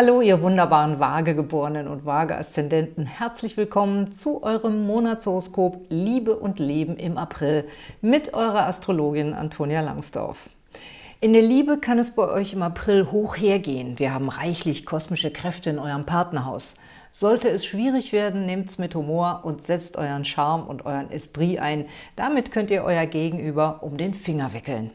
Hallo, ihr wunderbaren Waagegeborenen und Waage-Aszendenten. Herzlich willkommen zu eurem Monatshoroskop Liebe und Leben im April mit eurer Astrologin Antonia Langsdorf. In der Liebe kann es bei euch im April hoch hergehen. Wir haben reichlich kosmische Kräfte in eurem Partnerhaus. Sollte es schwierig werden, nehmt es mit Humor und setzt euren Charme und euren Esprit ein. Damit könnt ihr euer Gegenüber um den Finger wickeln.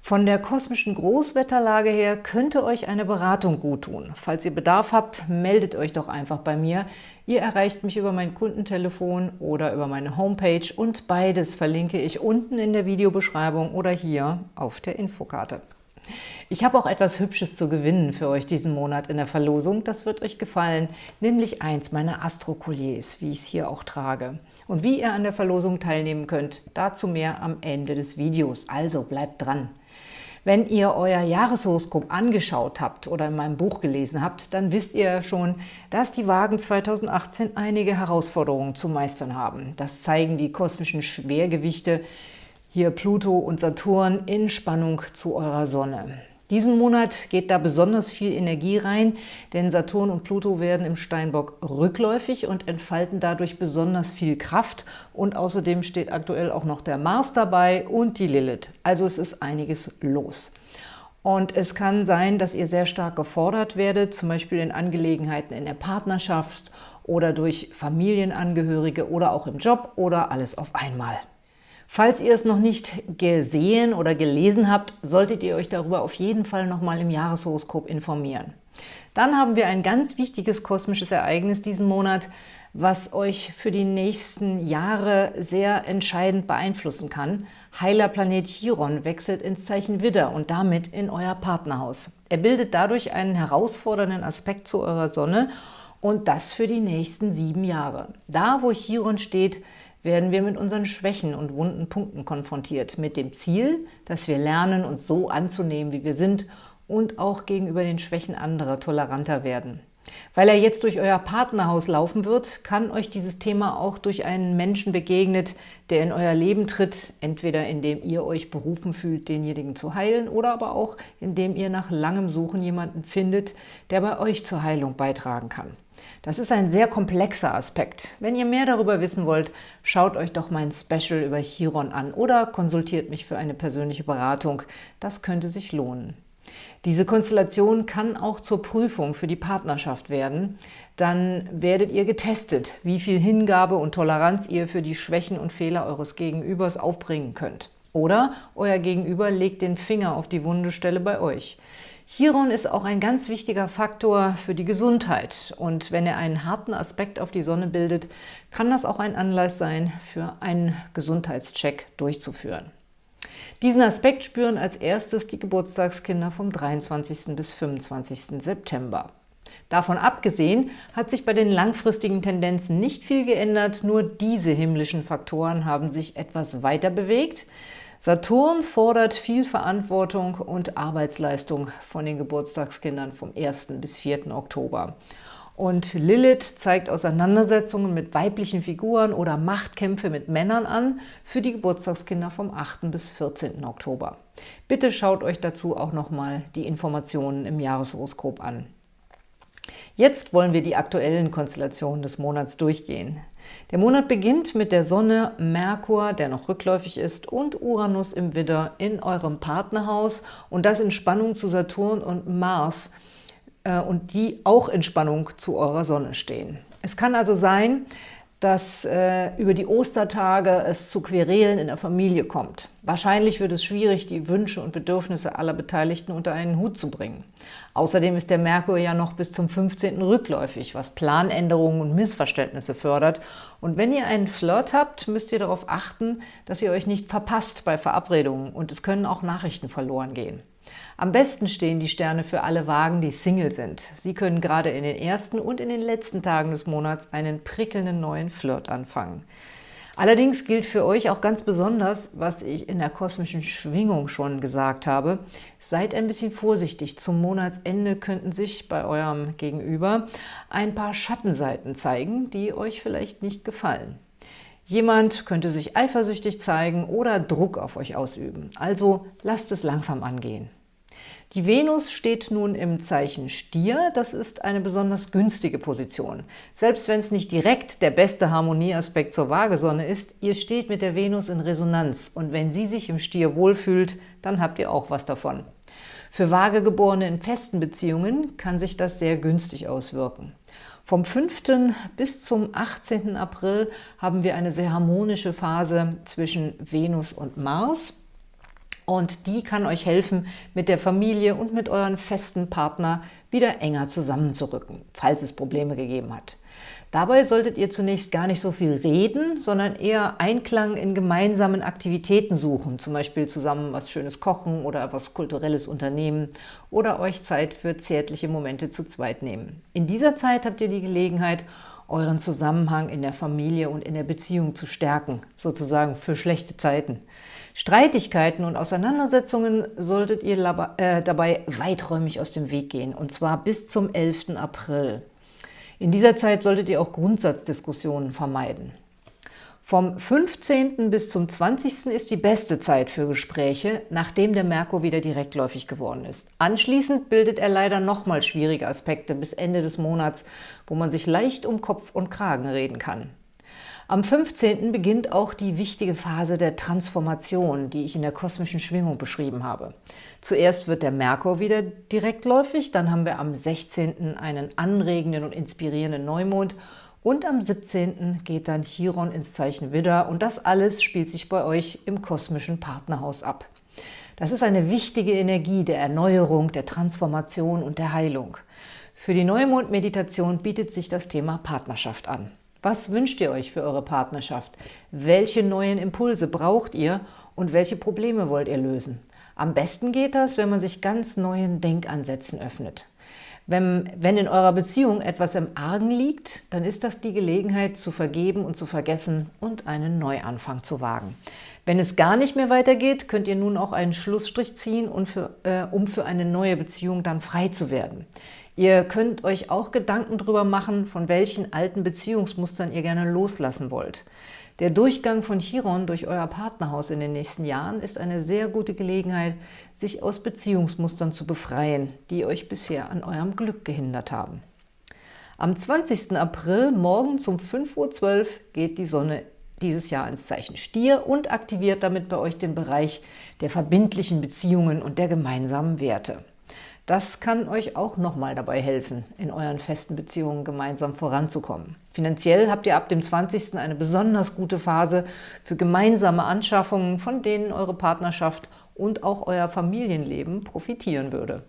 Von der kosmischen Großwetterlage her könnte euch eine Beratung guttun. Falls ihr Bedarf habt, meldet euch doch einfach bei mir. Ihr erreicht mich über mein Kundentelefon oder über meine Homepage und beides verlinke ich unten in der Videobeschreibung oder hier auf der Infokarte. Ich habe auch etwas Hübsches zu gewinnen für euch diesen Monat in der Verlosung. Das wird euch gefallen, nämlich eins meiner Astro-Colliers, wie ich es hier auch trage. Und wie ihr an der Verlosung teilnehmen könnt, dazu mehr am Ende des Videos. Also bleibt dran! Wenn ihr euer Jahreshoroskop angeschaut habt oder in meinem Buch gelesen habt, dann wisst ihr schon, dass die Wagen 2018 einige Herausforderungen zu meistern haben. Das zeigen die kosmischen Schwergewichte, hier Pluto und Saturn in Spannung zu eurer Sonne. Diesen Monat geht da besonders viel Energie rein, denn Saturn und Pluto werden im Steinbock rückläufig und entfalten dadurch besonders viel Kraft. Und außerdem steht aktuell auch noch der Mars dabei und die Lilith. Also es ist einiges los. Und es kann sein, dass ihr sehr stark gefordert werdet, zum Beispiel in Angelegenheiten in der Partnerschaft oder durch Familienangehörige oder auch im Job oder alles auf einmal. Falls ihr es noch nicht gesehen oder gelesen habt, solltet ihr euch darüber auf jeden Fall nochmal im Jahreshoroskop informieren. Dann haben wir ein ganz wichtiges kosmisches Ereignis diesen Monat, was euch für die nächsten Jahre sehr entscheidend beeinflussen kann. Heiler Planet Chiron wechselt ins Zeichen Widder und damit in euer Partnerhaus. Er bildet dadurch einen herausfordernden Aspekt zu eurer Sonne und das für die nächsten sieben Jahre. Da, wo Chiron steht, werden wir mit unseren Schwächen und wunden Punkten konfrontiert, mit dem Ziel, dass wir lernen, uns so anzunehmen, wie wir sind und auch gegenüber den Schwächen anderer toleranter werden. Weil er jetzt durch euer Partnerhaus laufen wird, kann euch dieses Thema auch durch einen Menschen begegnet, der in euer Leben tritt, entweder indem ihr euch berufen fühlt, denjenigen zu heilen, oder aber auch indem ihr nach langem Suchen jemanden findet, der bei euch zur Heilung beitragen kann. Das ist ein sehr komplexer Aspekt. Wenn ihr mehr darüber wissen wollt, schaut euch doch mein Special über Chiron an oder konsultiert mich für eine persönliche Beratung. Das könnte sich lohnen. Diese Konstellation kann auch zur Prüfung für die Partnerschaft werden. Dann werdet ihr getestet, wie viel Hingabe und Toleranz ihr für die Schwächen und Fehler eures Gegenübers aufbringen könnt. Oder euer Gegenüber legt den Finger auf die wunde Stelle bei euch. Chiron ist auch ein ganz wichtiger Faktor für die Gesundheit und wenn er einen harten Aspekt auf die Sonne bildet, kann das auch ein Anlass sein, für einen Gesundheitscheck durchzuführen. Diesen Aspekt spüren als erstes die Geburtstagskinder vom 23. bis 25. September. Davon abgesehen hat sich bei den langfristigen Tendenzen nicht viel geändert, nur diese himmlischen Faktoren haben sich etwas weiter bewegt. Saturn fordert viel Verantwortung und Arbeitsleistung von den Geburtstagskindern vom 1. bis 4. Oktober. Und Lilith zeigt Auseinandersetzungen mit weiblichen Figuren oder Machtkämpfe mit Männern an für die Geburtstagskinder vom 8. bis 14. Oktober. Bitte schaut euch dazu auch nochmal die Informationen im Jahreshoroskop an. Jetzt wollen wir die aktuellen Konstellationen des Monats durchgehen. Der Monat beginnt mit der Sonne, Merkur, der noch rückläufig ist, und Uranus im Widder in eurem Partnerhaus und das in Spannung zu Saturn und Mars äh, und die auch in Spannung zu eurer Sonne stehen. Es kann also sein, dass äh, über die Ostertage es zu Querelen in der Familie kommt. Wahrscheinlich wird es schwierig, die Wünsche und Bedürfnisse aller Beteiligten unter einen Hut zu bringen. Außerdem ist der Merkur ja noch bis zum 15. rückläufig, was Planänderungen und Missverständnisse fördert. Und wenn ihr einen Flirt habt, müsst ihr darauf achten, dass ihr euch nicht verpasst bei Verabredungen und es können auch Nachrichten verloren gehen. Am besten stehen die Sterne für alle Wagen, die Single sind. Sie können gerade in den ersten und in den letzten Tagen des Monats einen prickelnden neuen Flirt anfangen. Allerdings gilt für euch auch ganz besonders, was ich in der kosmischen Schwingung schon gesagt habe, seid ein bisschen vorsichtig. Zum Monatsende könnten sich bei eurem Gegenüber ein paar Schattenseiten zeigen, die euch vielleicht nicht gefallen. Jemand könnte sich eifersüchtig zeigen oder Druck auf euch ausüben. Also lasst es langsam angehen. Die Venus steht nun im Zeichen Stier, das ist eine besonders günstige Position. Selbst wenn es nicht direkt der beste Harmonieaspekt zur Waagesonne ist, ihr steht mit der Venus in Resonanz und wenn sie sich im Stier wohlfühlt, dann habt ihr auch was davon. Für Waagegeborene in festen Beziehungen kann sich das sehr günstig auswirken. Vom 5. bis zum 18. April haben wir eine sehr harmonische Phase zwischen Venus und Mars. Und die kann euch helfen, mit der Familie und mit euren festen Partner wieder enger zusammenzurücken, falls es Probleme gegeben hat. Dabei solltet ihr zunächst gar nicht so viel reden, sondern eher Einklang in gemeinsamen Aktivitäten suchen, zum Beispiel zusammen was Schönes kochen oder etwas Kulturelles unternehmen oder euch Zeit für zärtliche Momente zu zweit nehmen. In dieser Zeit habt ihr die Gelegenheit, euren Zusammenhang in der Familie und in der Beziehung zu stärken, sozusagen für schlechte Zeiten. Streitigkeiten und Auseinandersetzungen solltet ihr äh, dabei weiträumig aus dem Weg gehen, und zwar bis zum 11. April. In dieser Zeit solltet ihr auch Grundsatzdiskussionen vermeiden. Vom 15. bis zum 20. ist die beste Zeit für Gespräche, nachdem der Merkur wieder direktläufig geworden ist. Anschließend bildet er leider nochmal schwierige Aspekte bis Ende des Monats, wo man sich leicht um Kopf und Kragen reden kann. Am 15. beginnt auch die wichtige Phase der Transformation, die ich in der kosmischen Schwingung beschrieben habe. Zuerst wird der Merkur wieder direktläufig, dann haben wir am 16. einen anregenden und inspirierenden Neumond und am 17. geht dann Chiron ins Zeichen Widder und das alles spielt sich bei euch im kosmischen Partnerhaus ab. Das ist eine wichtige Energie der Erneuerung, der Transformation und der Heilung. Für die Neumond-Meditation bietet sich das Thema Partnerschaft an. Was wünscht ihr euch für eure Partnerschaft? Welche neuen Impulse braucht ihr und welche Probleme wollt ihr lösen? Am besten geht das, wenn man sich ganz neuen Denkansätzen öffnet. Wenn, wenn in eurer Beziehung etwas im Argen liegt, dann ist das die Gelegenheit zu vergeben und zu vergessen und einen Neuanfang zu wagen. Wenn es gar nicht mehr weitergeht, könnt ihr nun auch einen Schlussstrich ziehen, und für, äh, um für eine neue Beziehung dann frei zu werden. Ihr könnt euch auch Gedanken darüber machen, von welchen alten Beziehungsmustern ihr gerne loslassen wollt. Der Durchgang von Chiron durch euer Partnerhaus in den nächsten Jahren ist eine sehr gute Gelegenheit, sich aus Beziehungsmustern zu befreien, die euch bisher an eurem Glück gehindert haben. Am 20. April morgens um 5.12 Uhr geht die Sonne dieses Jahr ins Zeichen Stier und aktiviert damit bei euch den Bereich der verbindlichen Beziehungen und der gemeinsamen Werte. Das kann euch auch nochmal dabei helfen, in euren festen Beziehungen gemeinsam voranzukommen. Finanziell habt ihr ab dem 20. eine besonders gute Phase für gemeinsame Anschaffungen, von denen eure Partnerschaft und auch euer Familienleben profitieren würde.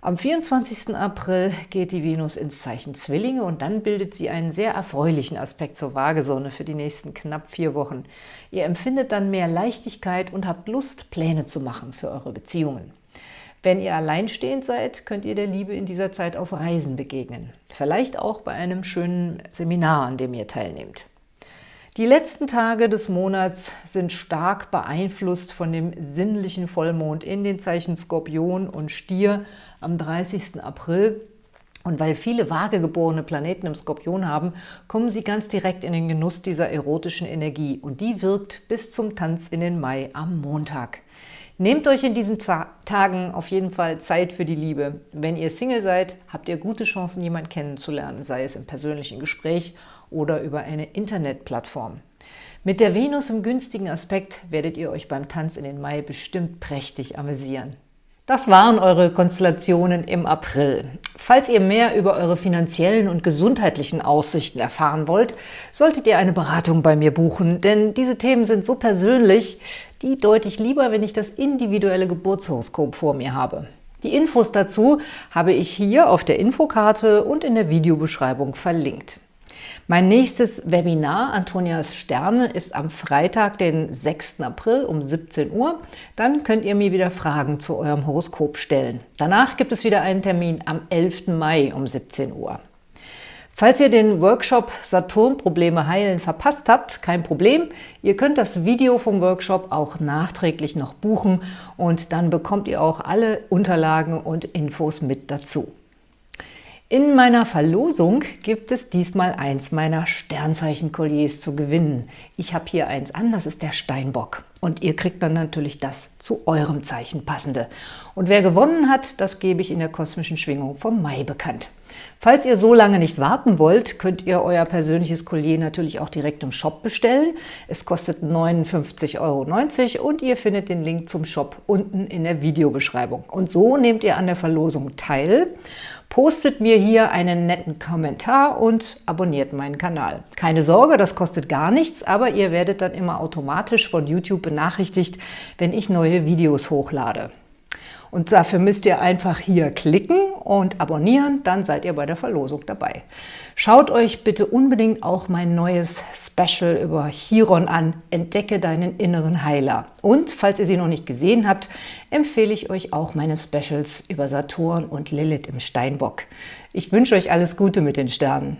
Am 24. April geht die Venus ins Zeichen Zwillinge und dann bildet sie einen sehr erfreulichen Aspekt zur Waagesonne für die nächsten knapp vier Wochen. Ihr empfindet dann mehr Leichtigkeit und habt Lust, Pläne zu machen für eure Beziehungen. Wenn ihr alleinstehend seid, könnt ihr der Liebe in dieser Zeit auf Reisen begegnen. Vielleicht auch bei einem schönen Seminar, an dem ihr teilnehmt. Die letzten Tage des Monats sind stark beeinflusst von dem sinnlichen Vollmond in den Zeichen Skorpion und Stier am 30. April. Und weil viele vagegeborene Planeten im Skorpion haben, kommen sie ganz direkt in den Genuss dieser erotischen Energie. Und die wirkt bis zum Tanz in den Mai am Montag. Nehmt euch in diesen Tagen auf jeden Fall Zeit für die Liebe. Wenn ihr Single seid, habt ihr gute Chancen, jemanden kennenzulernen, sei es im persönlichen Gespräch oder über eine Internetplattform. Mit der Venus im günstigen Aspekt werdet ihr euch beim Tanz in den Mai bestimmt prächtig amüsieren. Das waren eure Konstellationen im April. Falls ihr mehr über eure finanziellen und gesundheitlichen Aussichten erfahren wollt, solltet ihr eine Beratung bei mir buchen, denn diese Themen sind so persönlich, die deute ich lieber, wenn ich das individuelle Geburtshoroskop vor mir habe. Die Infos dazu habe ich hier auf der Infokarte und in der Videobeschreibung verlinkt. Mein nächstes Webinar, Antonias Sterne, ist am Freitag, den 6. April um 17 Uhr. Dann könnt ihr mir wieder Fragen zu eurem Horoskop stellen. Danach gibt es wieder einen Termin am 11. Mai um 17 Uhr. Falls ihr den Workshop Saturn-Probleme heilen verpasst habt, kein Problem. Ihr könnt das Video vom Workshop auch nachträglich noch buchen und dann bekommt ihr auch alle Unterlagen und Infos mit dazu. In meiner Verlosung gibt es diesmal eins meiner Sternzeichen-Kolliers zu gewinnen. Ich habe hier eins an, das ist der Steinbock. Und ihr kriegt dann natürlich das zu eurem Zeichen passende. Und wer gewonnen hat, das gebe ich in der kosmischen Schwingung vom Mai bekannt. Falls ihr so lange nicht warten wollt, könnt ihr euer persönliches Collier natürlich auch direkt im Shop bestellen. Es kostet 59,90 Euro und ihr findet den Link zum Shop unten in der Videobeschreibung. Und so nehmt ihr an der Verlosung teil, postet mir hier einen netten Kommentar und abonniert meinen Kanal. Keine Sorge, das kostet gar nichts, aber ihr werdet dann immer automatisch von YouTube benachrichtigt, wenn ich neue Videos hochlade. Und dafür müsst ihr einfach hier klicken und abonnieren, dann seid ihr bei der Verlosung dabei. Schaut euch bitte unbedingt auch mein neues Special über Chiron an, Entdecke deinen inneren Heiler. Und falls ihr sie noch nicht gesehen habt, empfehle ich euch auch meine Specials über Saturn und Lilith im Steinbock. Ich wünsche euch alles Gute mit den Sternen.